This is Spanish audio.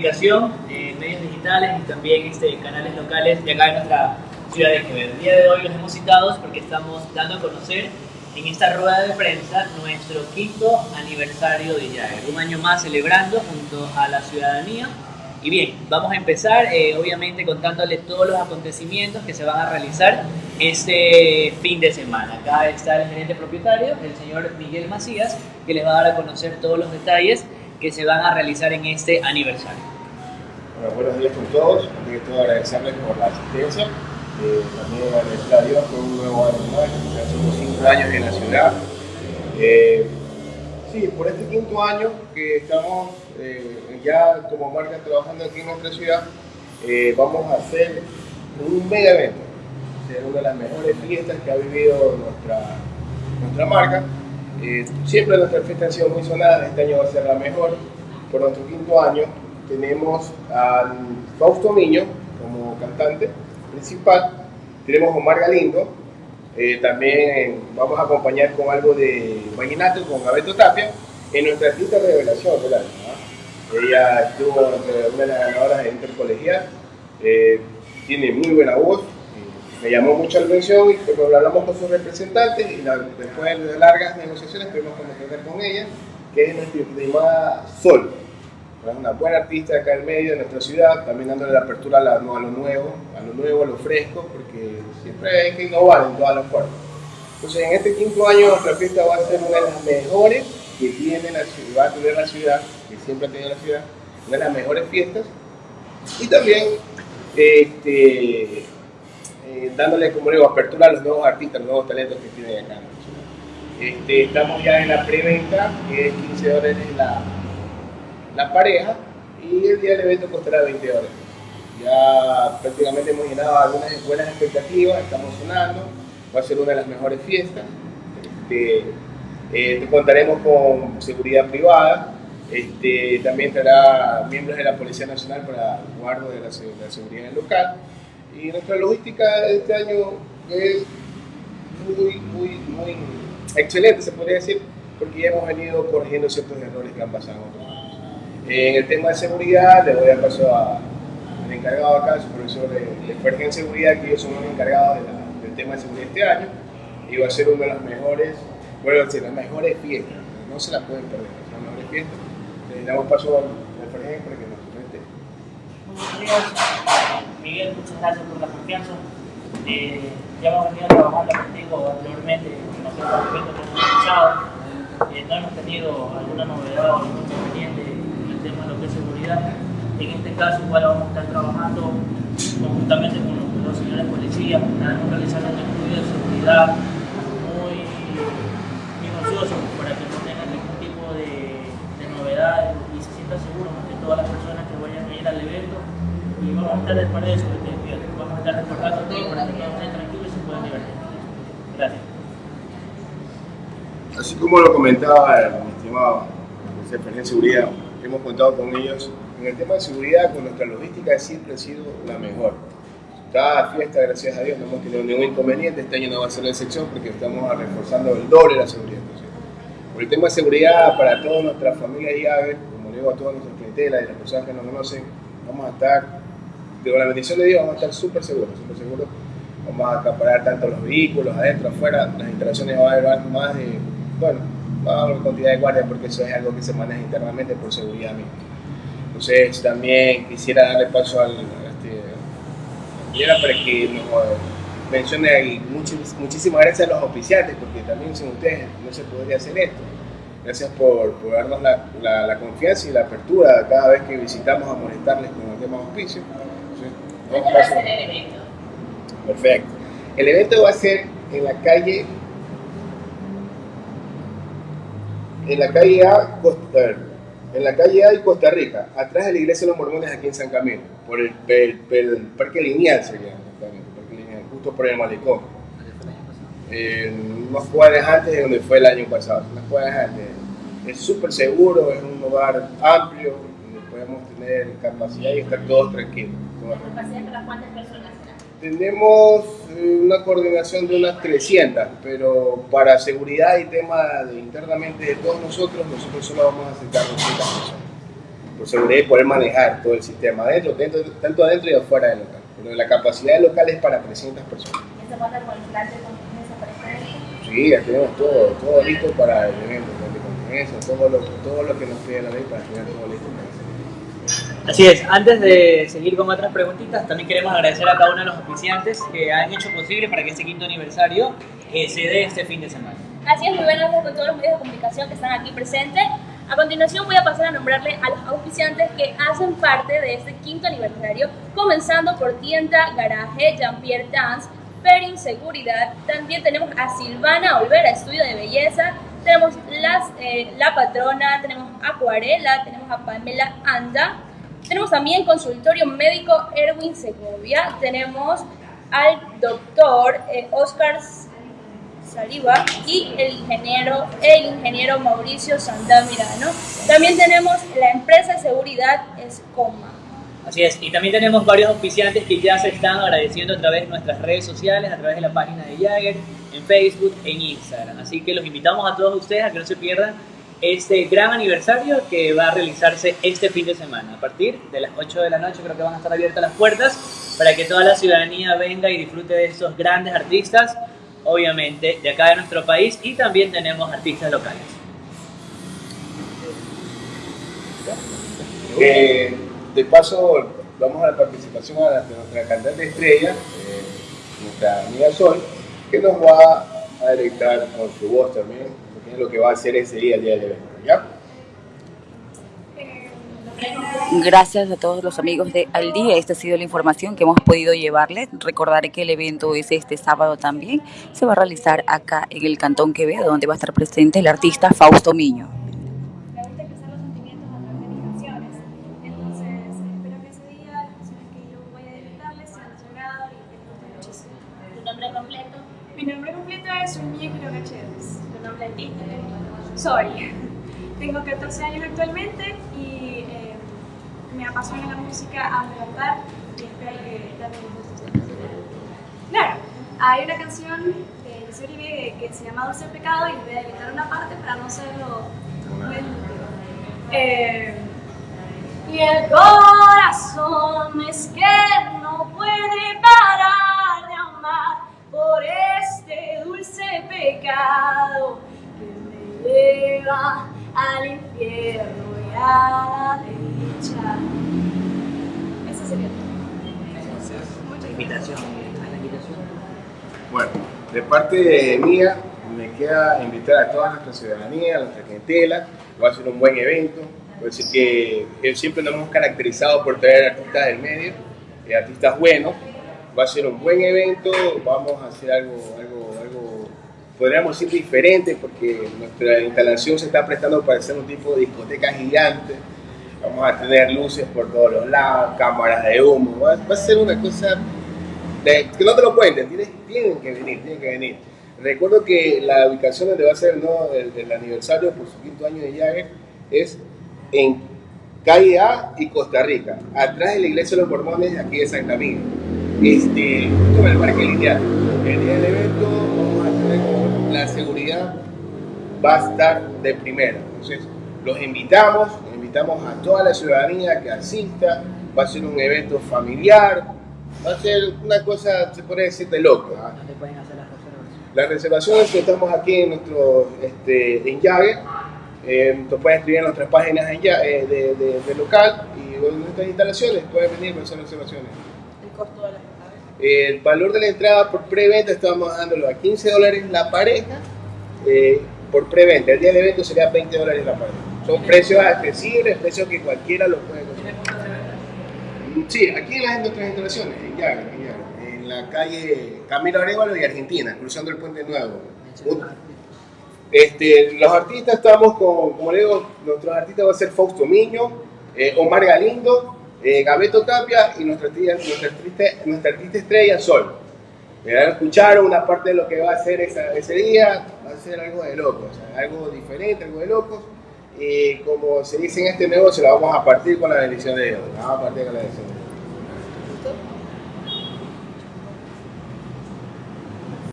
comunicación, eh, medios digitales y también este, canales locales de acá en nuestra ciudad de Quevedo. El día de hoy los hemos citado porque estamos dando a conocer en esta rueda de prensa nuestro quinto aniversario de Jagger, un año más celebrando junto a la ciudadanía. Y bien, vamos a empezar eh, obviamente contándole todos los acontecimientos que se van a realizar este fin de semana. Acá está el gerente propietario, el señor Miguel Macías, que les va a dar a conocer todos los detalles que se van a realizar en este aniversario. Bueno, buenos días con todos. Quiero todo agradecerles por la asistencia. Eh, también agradecer a Dios por un nuevo año más. Ya somos cinco años en la ciudad. Eh, sí, por este quinto año que estamos eh, ya como marca trabajando aquí en nuestra ciudad, eh, vamos a hacer un mega evento. Ser una de las mejores fiestas que ha vivido nuestra, nuestra marca. Eh, siempre nuestras fiestas han sido muy sonadas, este año va a ser la mejor. Por nuestro quinto año tenemos a Fausto Miño como cantante principal, tenemos a Omar Galindo, eh, también vamos a acompañar con algo de vallenato con Gabeto Tapia en nuestra artista revelación del año. Ella estuvo una de las ganadoras de Intercolegial, eh, tiene muy buena voz, me llamó mucho la atención y cuando hablamos con sus representantes y después de largas negociaciones pudimos contactar con ella, que es nuestra prima Sol. Es una buena artista acá en medio de nuestra ciudad, también dándole la apertura a, lo nuevo, a lo nuevo, a lo fresco, porque siempre hay que innovar en todas las formas. Entonces, en este quinto año nuestra fiesta va a ser una de las mejores que tiene la ciudad, va a tener la ciudad, que siempre ha tenido la ciudad, una de las mejores fiestas. Y también este, eh, dándole, como digo, apertura a los nuevos artistas, los nuevos talentos que tienen acá. Este, estamos ya en la preventa, que es 15 dólares la, la pareja, y el día del evento costará 20 dólares. Ya prácticamente hemos llenado algunas buenas expectativas, estamos sonando, va a ser una de las mejores fiestas. Este, eh, contaremos con seguridad privada, este, también estará miembros de la Policía Nacional para el guardo de la, de la seguridad local. Y nuestra logística de este año es muy, muy, muy excelente, se podría decir, porque ya hemos venido corrigiendo ciertos errores que han pasado. En el tema de seguridad, le voy a paso al encargado acá, el supervisor de, de en Seguridad, que ellos son los encargados de la, del tema de seguridad este año, y va a ser una de las mejores, bueno, decir, las mejores fiestas, no se la pueden perder, las mejores fiestas. Le damos paso al Fergen para que nos comente. Buenos días. Miguel, muchas gracias por la confianza. Eh, ya hemos venido trabajando contigo anteriormente en que hemos. Eh, no hemos tenido alguna novedad o algún inconveniente en el tema de En este caso, igual vamos a estar trabajando conjuntamente con los, los señores policías, estaremos realizando un estudio de seguridad muy minucioso para que no tengan ningún tipo de, de novedades y se sientan seguros que todas las personas que vayan a ir al evento y vamos a estar de para eso, vamos a estar reportando todo para que todos estén tranquilos y se puedan divertir. Gracias. Así como lo comentaba mi estimado jefe de seguridad, hemos contado con ellos en el tema de seguridad, con nuestra logística siempre ha sido la mejor. Cada fiesta, gracias a Dios, no hemos tenido ningún inconveniente. Este año no va a ser la excepción porque estamos reforzando el doble la seguridad. Por el tema de seguridad, para toda nuestra familia y Javier, como digo a todas nuestras clientelas y las personas que nos conocen, vamos a estar con la bendición de Dios vamos a estar súper seguros, súper seguros. Vamos a acaparar tanto los vehículos, adentro, afuera, las instalaciones va a haber más de, bueno, a haber cantidad de guardias porque eso es algo que se maneja internamente por seguridad misma. Entonces también quisiera darle paso al, este, para que nos mencione y muchísimas gracias a los oficiantes porque también sin ustedes no se podría hacer esto. Gracias por, por darnos la, la, la, confianza y la apertura cada vez que visitamos a molestarles con el tema de auspicio. ¿Dónde va a ser el evento? Perfecto. El evento va a ser en la calle. En la calle A, en la calle A y Costa Rica, atrás de la iglesia de los mormones aquí en San Camilo, por el, Parque Lineal se llama, Parque Lineal, justo por el malecón. Eh, unas cuadras antes de donde fue el año pasado, unas cuadras antes. Es súper seguro, es un lugar amplio, donde podemos tener capacidad y estar todos tranquilos. ¿La capacidad para cuántas personas? Tenemos eh, una coordinación de unas 300, pero para seguridad y tema de, internamente de todos nosotros, nosotros solo vamos a aceptar 200 personas. por seguridad y poder manejar todo el sistema adentro, dentro, tanto adentro y afuera del local. Pero la capacidad del local es para 300 personas. ¿Esa cuenta con el plan de contingencia para este? Sí, ya tenemos todo, todo listo para el evento, plan de contingencia, todo lo, todo lo que nos pide la ley para tener todo listo para. Así es, antes de seguir con otras preguntitas, también queremos agradecer a cada uno de los oficiantes que han hecho posible para que este quinto aniversario eh, se dé este fin de semana. Así es, muy buenas noches con todos los medios de comunicación que están aquí presentes. A continuación voy a pasar a nombrarle a los auspiciantes que hacen parte de este quinto aniversario, comenzando por Tienda Garaje, Jean-Pierre Dance, Perin Seguridad, también tenemos a Silvana Olvera, Estudio de Belleza, tenemos las, eh, La Patrona, tenemos Acuarela, tenemos a Pamela Anda, tenemos también Consultorio Médico Erwin Segovia, tenemos al doctor eh, Oscar Saliva y el ingeniero, el ingeniero Mauricio Sandamirano. También tenemos la empresa de seguridad Escoma. Así es, y también tenemos varios auspiciantes que ya se están agradeciendo a través de nuestras redes sociales, a través de la página de Jagger, en Facebook, en Instagram. Así que los invitamos a todos ustedes a que no se pierdan este gran aniversario que va a realizarse este fin de semana. A partir de las 8 de la noche creo que van a estar abiertas las puertas para que toda la ciudadanía venga y disfrute de estos grandes artistas, obviamente de acá de nuestro país y también tenemos artistas locales. Eh, de paso, vamos a la participación de nuestra cantante estrella, eh, nuestra amiga Sol, que nos va a deleitar con su voz también, porque es lo que va a hacer ese día, el día del evento. ¿ya? Gracias a todos los amigos de Al Día. Esta ha sido la información que hemos podido llevarles. Recordaré que el evento es este sábado también. Se va a realizar acá en el Cantón Quevedo, donde va a estar presente el artista Fausto Miño. Me gusta expresar los sentimientos a través de mis canciones. Entonces, espero que ese día las canciones que yo voy a dedicarles sean de su agrado y que les gusten muchísimo. ¿Tu nombre completo? Mi nombre completo es Ulmie Quiroga Chévez. ¿Tu nombre artístico? Soy. Tengo 14 años actualmente y eh, me apasiona la música a cantar y espero que también les guste. Claro, hay una canción de Luis Uribe que se llama Dulce Pecado y voy a editar una parte para no serlo. Eh, y el corazón es que no puede parar de amar por este dulce pecado que me lleva al infierno y a la dicha. Eso sería todo. Muchas gracias. Invitación, a la invitación. Bueno, de parte mía, me queda invitar a toda nuestra ciudadanía, a nuestra clientela, va a ser un buen evento, decir que siempre nos hemos caracterizado por traer artistas del medio, eh, artistas buenos, va a ser un buen evento, vamos a hacer algo, algo, podríamos decir diferente porque nuestra instalación se está prestando para hacer un tipo de discoteca gigante, vamos a tener luces por todos los lados, cámaras de humo, va, a ser una cosa de- que no te lo cuenten, tienes, tienen que venir, tienen que venir. Recuerdo que la ubicación donde va a ser ¿no? el, el aniversario por su quinto año de Jagger es en calle A y Costa Rica, atrás de la iglesia de los mormones aquí de San Camilo. Este, en el parque lineal. El día del evento va a estar de primera. Entonces, los invitamos, invitamos a toda la ciudadanía que asista. Va a ser un evento familiar, va a ser una cosa, se puede decir, de loco. ¿ah? ¿Dónde pueden hacer las reservas? Las reservaciones que estamos aquí en nuestro este, en Jagger, eh, te pueden escribir en nuestras páginas en Ya- eh, de, de- de local y en nuestras instalaciones pueden venir para hacer reservaciones. El costo de la El valor de la entrada por preventa estamos dándolo a 15 dólares la pareja eh, por preventa. El día del evento sería 20 dólares la pareja. Son precios accesibles, precios que cualquiera lo puede conseguir. Sí, aquí en las nuestras instalaciones, en Jagger, en en la calle Camilo Arevalo y Argentina, cruzando el Puente Nuevo. Este, los artistas estamos con, como le digo, nuestros artistas va a ser Fausto Miño, eh, Omar Galindo, eh, Gabeto Tapia y nuestra, nuestra, artista, nuestra artista estrella Sol. Ya escucharon una parte de lo que va a esa- ese día, va a ser algo de locos, algo diferente, algo de locos. Y como se dice en este negocio, la vamos a partir con la bendición de Dios. La vamos a partir con la bendición de Dios.